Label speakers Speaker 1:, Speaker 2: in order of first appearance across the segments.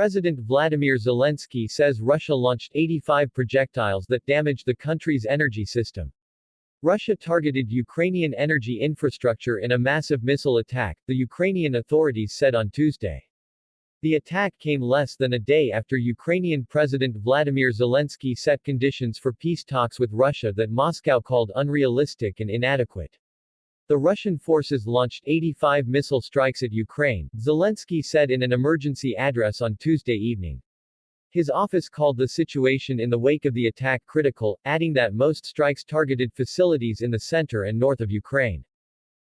Speaker 1: President Vladimir Zelensky says Russia launched 85 projectiles that damaged the country's energy system. Russia targeted Ukrainian energy infrastructure in a massive missile attack, the Ukrainian authorities said on Tuesday. The attack came less than a day after Ukrainian President Vladimir Zelensky set conditions for peace talks with Russia that Moscow called unrealistic and inadequate. The Russian forces launched 85 missile strikes at Ukraine, Zelensky said in an emergency address on Tuesday evening. His office called the situation in the wake of the attack critical, adding that most strikes targeted facilities in the center and north of Ukraine.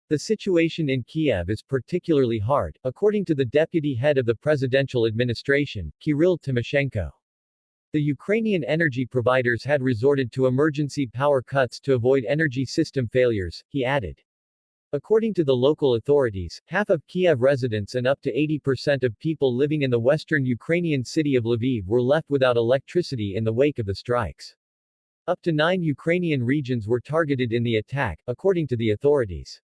Speaker 1: The situation in Kiev is particularly hard, according to the deputy head of the presidential administration, Kirill Tymoshenko. The Ukrainian energy providers had resorted to emergency power cuts to avoid energy system failures, he added. According to the local authorities, half of Kiev residents and up to 80% of people living in the western Ukrainian city of Lviv were left without electricity in the wake of the strikes. Up to nine Ukrainian regions were targeted in the attack, according to the authorities.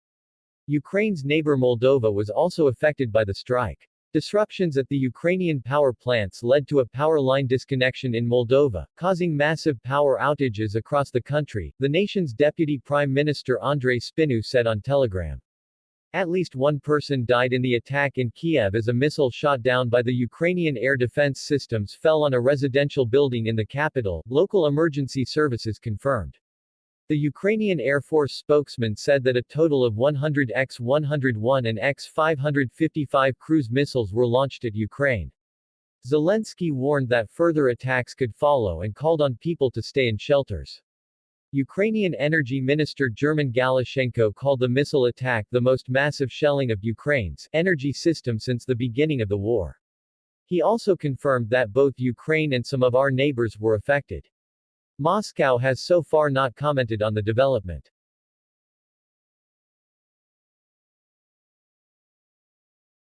Speaker 1: Ukraine's neighbor Moldova was also affected by the strike. Disruptions at the Ukrainian power plants led to a power line disconnection in Moldova, causing massive power outages across the country, the nation's deputy prime minister Andrei Spinu said on Telegram. At least one person died in the attack in Kiev as a missile shot down by the Ukrainian air defense systems fell on a residential building in the capital, local emergency services confirmed. The Ukrainian Air Force spokesman said that a total of 100 X-101 and X-555 cruise missiles were launched at Ukraine. Zelensky warned that further attacks could follow and called on people to stay in shelters. Ukrainian Energy Minister German Galushenko called the missile attack the most massive shelling of Ukraine's energy system since the beginning of the war. He also confirmed that both Ukraine and some of our neighbors were affected. Moscow has so far not commented on the development.